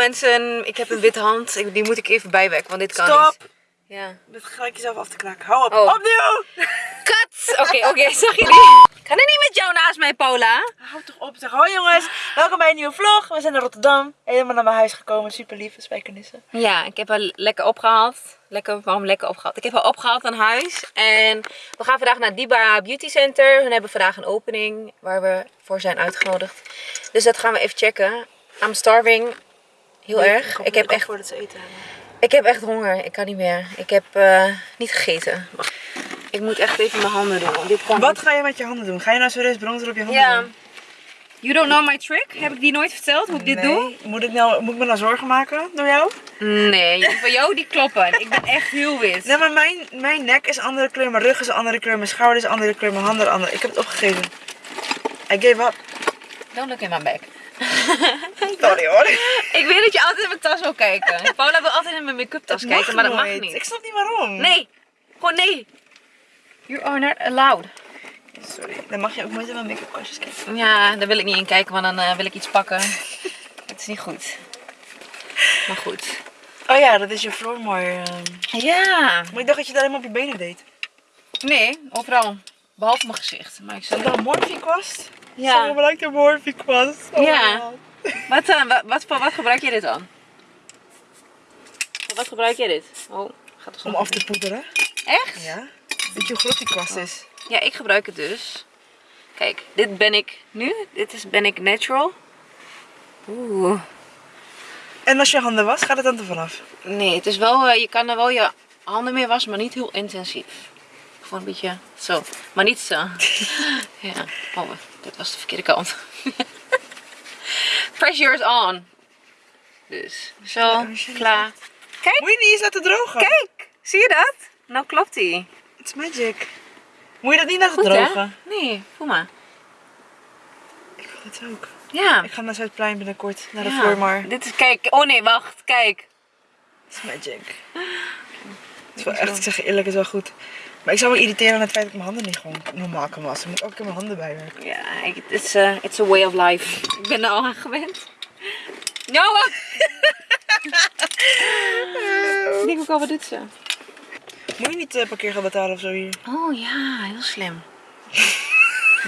mensen, ik heb een witte hand. Ik- Die moet ik even bijwerken, want dit kan Stop! niet. Ja. Met gelijk jezelf af te kraken. Hou op. Oh. Opnieuw! Kat! Oké, oké, zag jullie? Kan er niet met jou naast mij, Paula? Hou toch op. Zeg hoi jongens. Welkom bij een nieuwe vlog. We zijn naar Rotterdam. Helemaal naar mijn huis gekomen. Super lief. Spijkenissen. Ja, ik heb haar lekker opgehaald. Lekker, waarom lekker opgehaald? Ik heb haar opgehaald aan huis. En we gaan vandaag naar Diba Beauty Center. Hun hebben vandaag een opening waar we voor zijn uitgenodigd. Dus dat gaan we even checken. I'm starving. Heel erg. Ik heb echt, voordat ze eten ik heb echt honger. Ik kan niet meer. Ik heb eh, niet gegeten. Wacht. Ik moet echt even mijn handen doen. want Dit kan Wat niet. ga je met je handen doen? Ga je nou serieus bronzer op je handen Ja. doen? You don't know my trick? Heb ik die nooit verteld hoe ik dit doe? Moet ik, nou, moet ik me nou zorgen maken door jou? Nee, voor jou die kloppen. Ik ben echt heel wit. Nee, maar mijn, mijn nek is andere kleur, mijn rug is andere kleur, mijn schouder is andere kleur, mijn handen andere. Ik heb het opgegeven. I gave up. Don't look in my back. Sorry hoor. Ik weet dat je altijd in mijn tas wil kijken. Paula wil altijd in mijn make-up tas Dat kijken, maar dat mag niet. Ik snap niet waarom. Nee, gewoon nee. You are not allowed. Sorry. Dan mag je ook nooit in mijn make-up kastjes kijken. Ja, daar wil ik niet in kijken, want dan eh, wil ik iets pakken. Het is niet goed. Maar goed. Oh ja, dat is je Floormoor. ehm. Ja. Maar ik dacht dat je dat helemaal op je benen deed. Nee, overal. Behalve mijn gezicht. Maar ik zal... dat Morphe kwast? Ja. Zo de Morphe kwast. Oh Ja. Wat, dan? wat, wat, voor wat gebruik je dit dan? Voor wat gebruik je dit? Oh, gaat Om af te poederen. Echt? Ja. Weet je hoe groot die kwast is? Ja, ik gebruik het dus. Kijk, dit ben ik nu. Dit is ben ik natural. Oeh. En als je handen was, gaat het dan er vanaf? Nee, het is wel, eh, je kan er wel je handen mee wassen, maar niet heel intensief. Gewoon een beetje zo. Maar niet zo. ja. Oh, dit was de verkeerde kant. Pressure is on. Dus, zo, klaar. Kijk, Moet je niet eens laten drogen? kijk. Zie je dat? Nou klopt die. It's magic. Moet je dat niet laten Goed drogen? hè? Nee, voel maar. Ik wil het ook. Ja. Ik ga naar Zuidplein binnenkort, naar de ja. Dit is, kijk. Oh nee, wacht. Kijk. It's magic. Het is wel echt, ik zeg eerlijk, het is wel goed. Maar ik zou me irriteren aan het feit dat ik mijn handen niet gewoon normaal kan wassen. Ik moet ook in mijn handen bijwerken. Ja, ik- it's a, it's a way of life. Ik ben er al aan gewend. Noah! Ik denk ook al, wat doet ze? Moet je niet uh, parkeergeld betalen of zo hier? Oh ja, heel slim.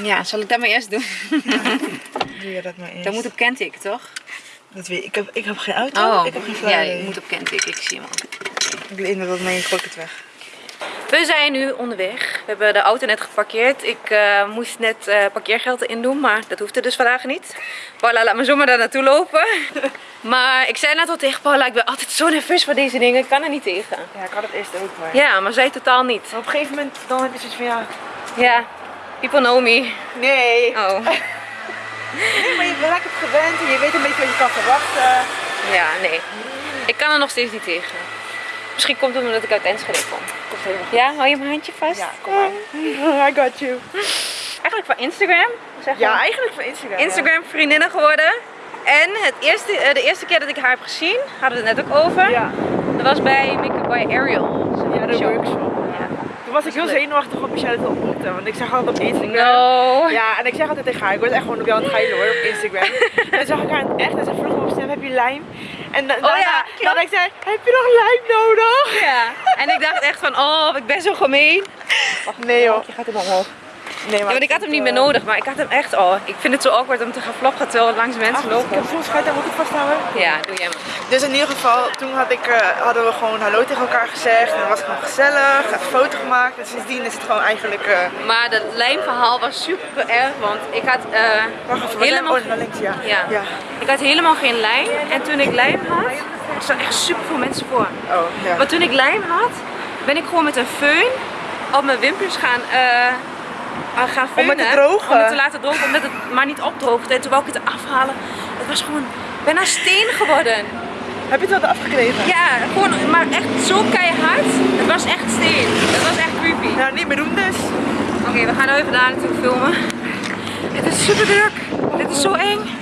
Ja, zal ik dat maar eerst doen? Doe je dat maar eens. Dat moet op Kentik, toch? Dat weet ik. Ik heb, ik heb geen auto, ik heb geen ja, je moet op Kentik, ik zie hem al. Ik weet dat mee, ik gooi het weg. We zijn nu onderweg. We hebben de auto net geparkeerd. Ik eh, moest net eh, parkeergeld erin doen, maar dat hoefde dus vandaag niet. Paula, laat me zomaar daar naartoe lopen. maar ik zei net al tegen Paula, ik ben altijd zo nerveus voor deze dingen. Ik kan er niet tegen. Ja, ik had het eerst ook maar. Ja, maar zij totaal niet. Maar op een gegeven moment dan heb je zoiets van ja. Ja, people know me. Nee. Oh, Nee, maar je raakt het gewend en je weet een beetje wat je kan verwachten. ja, nee. Ik kan er nog steeds niet tegen. Misschien komt het omdat ik uit Enschede kom. Komt helemaal Ja, hou je mijn handje vast? Ja, kom maar. I got you. Eigenlijk van Instagram. Zeg Ja, eigenlijk van Instagram. Instagram vriendinnen geworden. En het eerste, eh, de eerste keer dat ik haar heb gezien, hadden we het net ook over. Ja. Dat was bij Make-up by Ariel. Ja, de show. workshop. Ja. Toen was ik heel zenuwachtig om Michelle te ontmoeten, want ik zag haar altijd op Instagram. No. Ja, en ik zeg altijd tegen haar, ik was echt gewoon op jou aan het geilen hoor, op Instagram. en toen zag ik haar in het echt en ze vroeg me op snap, heb je lijm? En da- daarna, ja, dan ik zei, heb je nog lijm nodig? Ja. En ik dacht echt van, oh, ik ben zo gemeen. Nee joh. Je gaat hem omhoog. Nee, Ja, want ik had hem niet meer nodig, maar ik had hem echt, oh, ik vind het zo awkward om te gaan floppen terwijl langs mensen Ik lopen. heb zo'n schuit, daar moet ik vasthouden. Ja, doe jij maar. Dus in ieder geval, toen had ik, eh, hadden we gewoon hallo tegen elkaar gezegd. En het was gewoon gezellig, een foto gemaakt. En sindsdien is het gewoon eigenlijk... eh Maar het lijmverhaal was super erg, want ik had eh, wacht even, helemaal... oh, naar links, ja. Ja. ja. Ik had helemaal geen lijm. En toen ik lijm had, er staan echt super veel mensen voor. Oh, ja. Maar toen ik lijm had, ben ik gewoon met een föhn op mijn wimpers gaan, eh, ah, gaan Om het te drogen? Om het te laten drogen, omdat het maar niet opdroogde. En toen wou ik het afhalen. Het was gewoon bijna steen geworden. Heb je het wat afgekregen? Ja, gewoon, maar echt zo keihard. Het was echt steen. Het was echt creepy. Nou, niet meer doen dus. Oké, we gaan nu even daar naartoe filmen. Het is super druk. Dit is zo eng.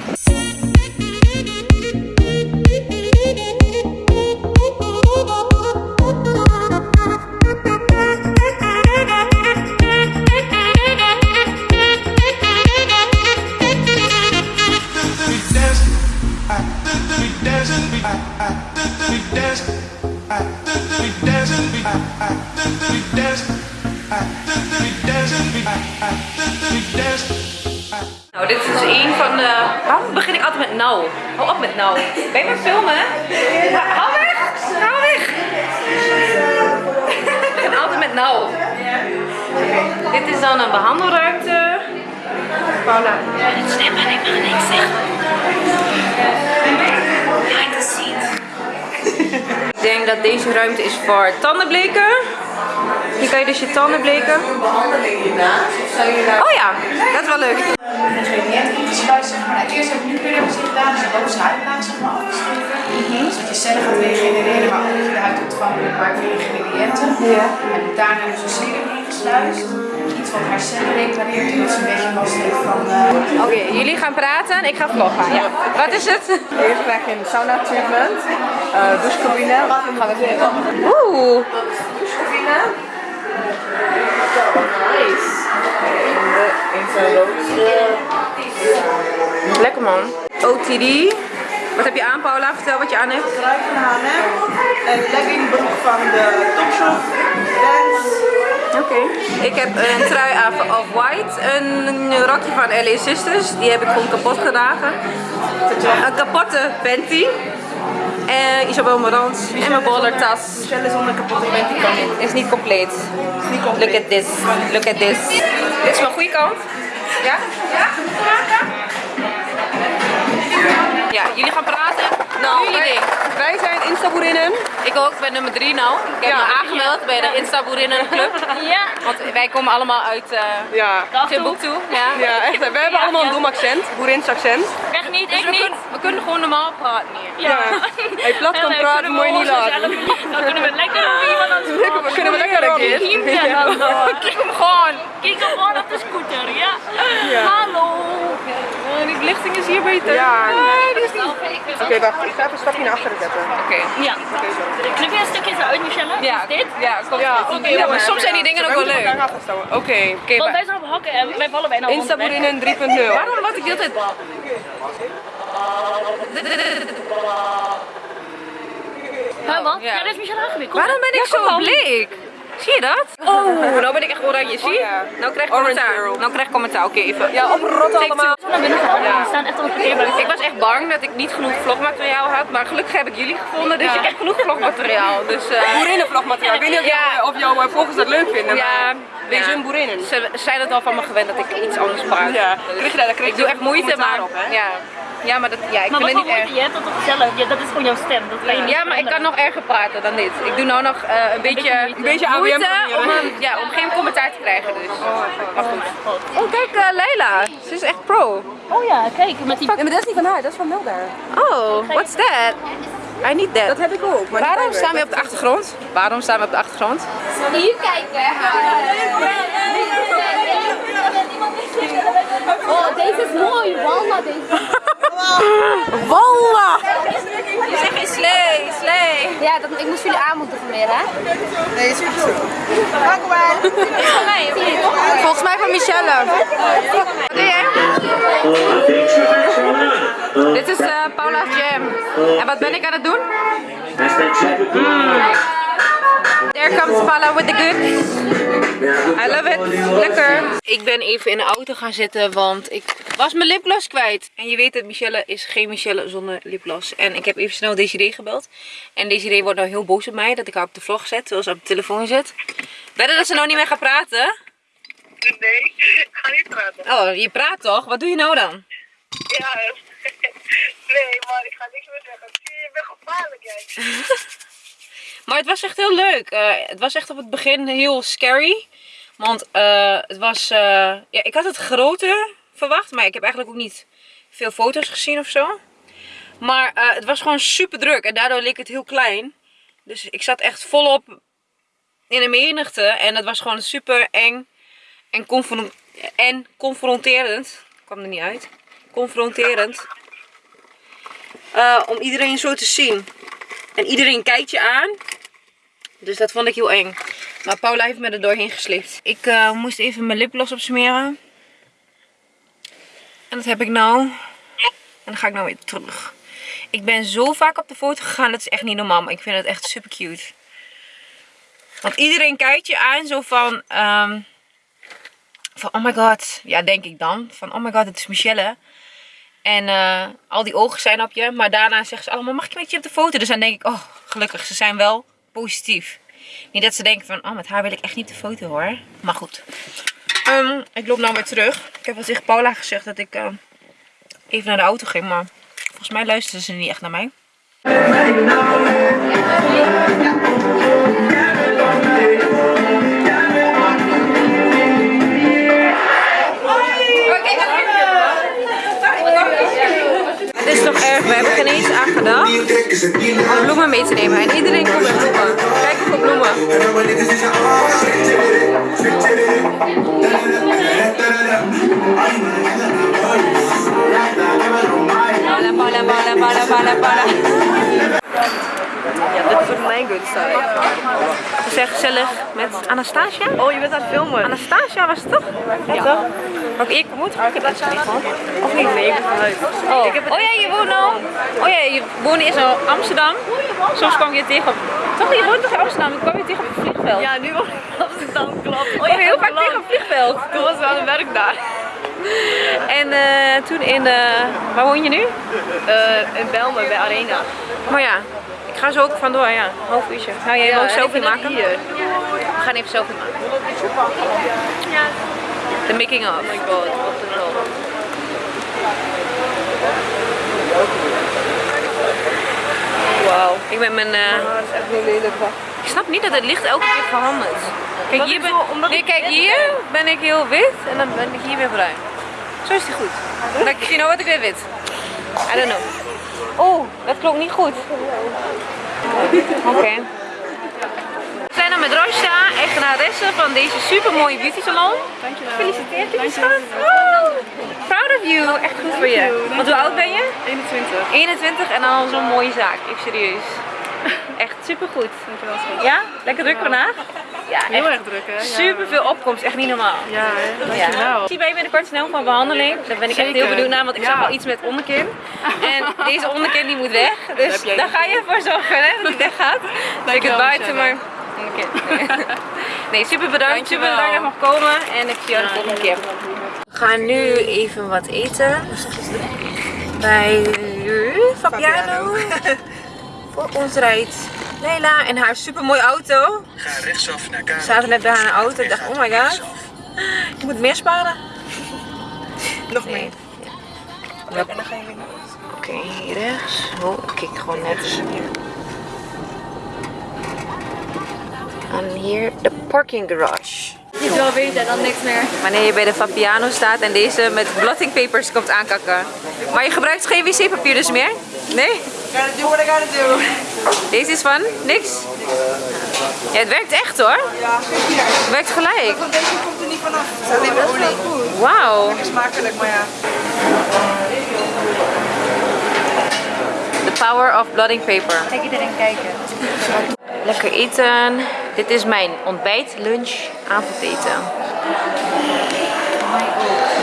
Je met filmen? Hou weg! Hou weg! Ik begin altijd met nou. Dit is dan een behandelruimte. Paula. Stem maar, ik mag niks zeggen. Behind the scenes. Ik denk dat deze ruimte is voor tandenbleken. Hier kan je dus je tanden bleken. Oh ja, dat is wel leuk. De ontvankelijk maakt voor ingrediënten. En daarna dus een serum ingesluist. Iets wat haar cellen repareert, zodat ze een beetje last heeft van... eh, Oké, jullie gaan praten en ik ga vloggen. Ja. Wat is het? Eerst krijg je een sauna treatment, uh, douchecabine. Gaan we even Oeh, douchecabine. Nice. lekker man. OTD. Wat heb je aan Paula? Vertel wat je aan hebt. Trui van H&M, een leggingbroek van de Topshop. Oké. Ik heb een trui aan van Off-White, een rokje van LA Sisters, die heb ik gewoon kapot gedragen. Een kapotte panty. En Isabel Morans en mijn bollertas. Michelle zonder kapotte panty kan niet. Is niet compleet. niet compleet. Look at this. Look at this. Dit is mijn goede kant. Ja? Ja? Ja, jullie gaan praten. Nou, jullie ding. Wij zijn Instaboerinnen. Ik ook, ik ben nummer 3 nou. Ik heb Ja. me aangemeld bij de Instaboerinnen Club. Ja, Want wij komen allemaal uit uh, Ja. Timbuktu. Ja. Ja, echt. We hebben allemaal een dom accent, boerins accent. echt niet, Dus ik we, niet. kunnen, we kunnen gewoon normaal praten hier. Ja. Hey, plat kan En, praten, we niet laten. Dan kunnen we lekker op iemand aan het Lekker, we kunnen we lekker een keer. Kijk hem dan. Kijk hem gewoon. Kijk hem gewoon op de scooter, ja. Ja. Belichting is hier beter. Ja. Nee, die is niet. Oké, wacht. Ik ga even een stapje naar achteren zetten. Oké. Ja. Knip je een stukje zo uit, Michelle? Ja, Is dit? Ja, komt Ja, oké, Ja, maar maar- soms zijn die dingen ook wel leuk. Oké. Oké, Want wij zijn op hakken en wij vallen bijna. Instaboerinnen 3.0. waarom wat ik de hele tijd... Huh, wat? Ja. Ja, dit is Michelle aangeweerd. Waarom ben ik zo bleek? Zie je dat? Oh, nou ben ik echt oranje. Zie je? ja. Nou krijg ik commentaar. girl. Nou krijg ik commentaar. Oké, even. Ja, oprotten allemaal. We naar binnen gegaan. Ja. We staan echt op. Ik was echt bang dat ik niet genoeg vlogmateriaal had, maar gelukkig heb ik jullie gevonden, dus Ja. ik heb genoeg vlogmateriaal. Dus, eh, Boerinnenvlogmateriaal. Ik weet niet of, Ja. jou, of jouw eh, volgers dat leuk vinden, ja, maar wees ja. een boerinnen. Ze zijn het al van me gewend dat ik iets anders praat. Ja, Dus krijg je daar- daar krijg ik doe echt moeite, maar op, hè? ja. Ja, maar dat, ja, ik Maar vind het niet erg. je hebt dat toch gezellig. Ja, dat is gewoon jouw stem. Dat kan je niet Ja, maar ik kan nog erger praten dan dit. Ik doe nou nog eh, een beetje, beetje moeite. Een beetje moeite om, een, ja, om geen commentaar te krijgen. Dus. Maar goed. Oh, kijk, eh, Leila. Ze is echt pro. Oh ja, kijk, met die... Nee, maar dat is niet van haar, dat is van Melda. Oh, what's that? I need that. Dat heb ik ook. Maar Waarom staan we op de achtergrond? Waarom staan we op de achtergrond? Hier kijken. Oh, deze is mooi. Wallah, deze. Wallah! Zeg eens slee, slee. Ja, dat, ik moest jullie aanmoedigen meer, hè? Nee, is goed zo. Van mij? Volgens mij van Michelle. Wat doe jij? Dit is eh, Paula's Jam. En wat ben ik aan het doen? There comes Paula with the goods. I love it. Lekker. Ik ben even in de auto gaan zitten, want ik was mijn lipgloss kwijt. En je weet het, Michelle is geen Michelle zonder lipgloss. En ik heb even snel Desiree gebeld. En Desiree wordt nou heel boos op mij dat ik haar op de vlog zet, terwijl ze op de telefoon zit. Wedden dat ze nou niet meer gaat praten? Nee, ik ga niet praten. Oh, je praat toch? Wat doe je nou dan? Ja, nee, maar ik ga niks meer zeggen. Je bent gevaarlijk, jij. Maar het was echt heel leuk. Eh, het was echt op het begin heel scary. Want eh, het was... eh, ja, ik had het groter verwacht. Maar ik heb eigenlijk ook niet veel foto's gezien of zo. Maar het was gewoon super druk. En daardoor leek het heel klein. Dus ik zat echt volop in de menigte. En het was gewoon super eng. En, en confronterend. kwam er niet uit. Confronterend. Om iedereen zo te zien. En iedereen kijkt je aan. Dus dat vond ik heel eng. Maar Paula heeft me er doorheen geslikt. Ik eh, moest even mijn lipgloss opsmeren. En dat heb ik nou. En dan ga ik nou weer terug. Ik ben zo vaak op de foto gegaan. Dat is echt niet normaal. Maar ik vind het echt super cute. Want iedereen kijkt je aan zo van, ehm, van oh my god. Ja, denk ik dan. Van oh my god, het is Michelle. En eh, al die ogen zijn op je. Maar daarna zeggen ze allemaal, mag ik met je op de foto? Dus dan denk ik, oh gelukkig, ze zijn wel positief. Niet dat ze denken van, oh met haar wil ik echt niet de foto hoor. Maar goed. Ehm, ik loop nou weer terug. Ik heb wel tegen Paula gezegd dat ik eh, even naar de auto ging. Maar volgens mij luisteren ze niet echt naar mij. Eens aan gedacht om bloemen mee te nemen. En iedereen komt met bloemen. Kijk hoeveel bloemen. Pala, pala, pala, pala, pala, pala. Ja, dit is voor mijn good side. We zijn gezellig met Anastasia. Oh, je bent aan het filmen. Anastasia was het toch? Ja, toch? Heb ik moeten? Ik heb dat niet. Of niet? Nee, ik ben vanuit. Oh. oh ja, je woont al. Oh ja, je woonde eerst in Amsterdam. Soms kwam je tegen op. Toch, je woont toch in Amsterdam? Dan kwam je tegen op het vliegveld. Ja, nu woon ik in Amsterdam, klopt. Oh ja, heel vaak tegen op het vliegveld. Toen was ik aan het werk daar. En eh, toen in de. Waar woon je nu? Eh, in Belmen, bij Arena. Maar ja, ga zo ook vandoor, ja. Half uurtje. Ga jij wel een selfie maken? Hier. We gaan even selfie maken. De making of. Oh my god, wat een. Wauw. Ik ben mijn. lelijk. Ik snap niet dat het licht elke keer verandert. Kijk, hier ben, nee, ik kijk, hier ben ik heel wit en dan ben ik hier weer bruin. Zo is die goed. Dan, you know what, ik ben wit. I don't know. Oh, dat klopt niet goed. Oké. We zijn dan met Rosha, eigenaresse van deze super mooie beauty salon. Dankjewel. Gefeliciteerd, lieve schat. Proud of you. Echt goed voor je. Want hoe oud ben je? 21. 21 en dan al zo'n mooie zaak. Even serieus. Echt super goed. Dankjewel, schat. Ja? Lekker druk vandaag? Ja, Heel echt erg druk, hè? Ja. super veel opkomst. Echt niet normaal. Ja, hè? dankjewel. Ik zie bij je binnenkort snel van behandeling. Daar ben ik echt heel benieuwd naar, want ik Ja. zag al iets met onderkin. En deze onderkin die moet weg. Dus daar ga je voor zorgen hè, dat die weg gaat. Dat ik het buiten, maar... Oké. Nee, super bedankt. Super Dankjewel. bedankt dat ik mag komen. En ik zie jou de volgende keer. We gaan nu even wat eten. Bij Fabiano. Voor ons rijdt Leila in haar super mooie auto. Ga rechtsaf naar We Karel. zaten net bij haar auto. Ik dacht, oh my god. Je moet meer sparen. Nog Nee. meer. Ja. En dan ga je weer Oké, hier rechts. Oh, ik kijk gewoon net. En hier de parking garage. Je wil weten, dan niks meer. Wanneer je bij de Fabiano staat en deze met blottingpapers komt aankakken. Maar je gebruikt geen wc-papier dus meer? Nee? Gotta do what I gotta do. Deze is van? Niks? Ja, het werkt echt hoor. Ja. Het werkt gelijk. Van deze komt er niet vanaf. Het is alleen maar olie. Wauw. Smakelijk, maar ja. The power of blotting paper. Kijk iedereen kijken. Lekker eten. Dit is mijn ontbijt, lunch, avondeten.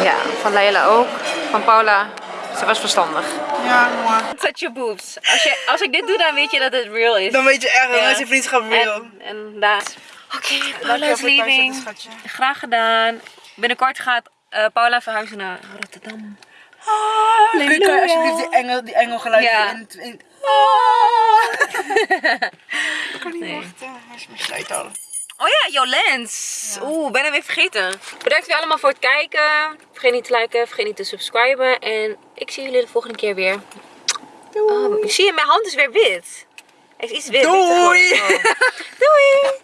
Ja, van Leila ook. Van Paula. Ze was verstandig. Ja, maar. Touch your boobs. Als, je, als ik dit doe, dan weet je dat het real is. Dan weet je echt, dan Ja. is je vriendschap real. En, en daar. Oké, living. thuiszetten, schatje. Graag gedaan. Binnenkort gaat eh, Paula verhuizen naar Rotterdam. Kun je, alsjeblieft die engel, die engelgeluidje Ja. in... in... Ik kan niet wachten. Hij is mijn. Oh ja, jouw lens. Oeh, ben er weer vergeten. Bedankt weer allemaal voor het kijken. Vergeet niet te liken, vergeet niet te subscriben. En ik zie jullie de volgende keer weer. Oh, zie je, mijn hand is weer wit. Hij is iets wit. Doei. Oh. Doei.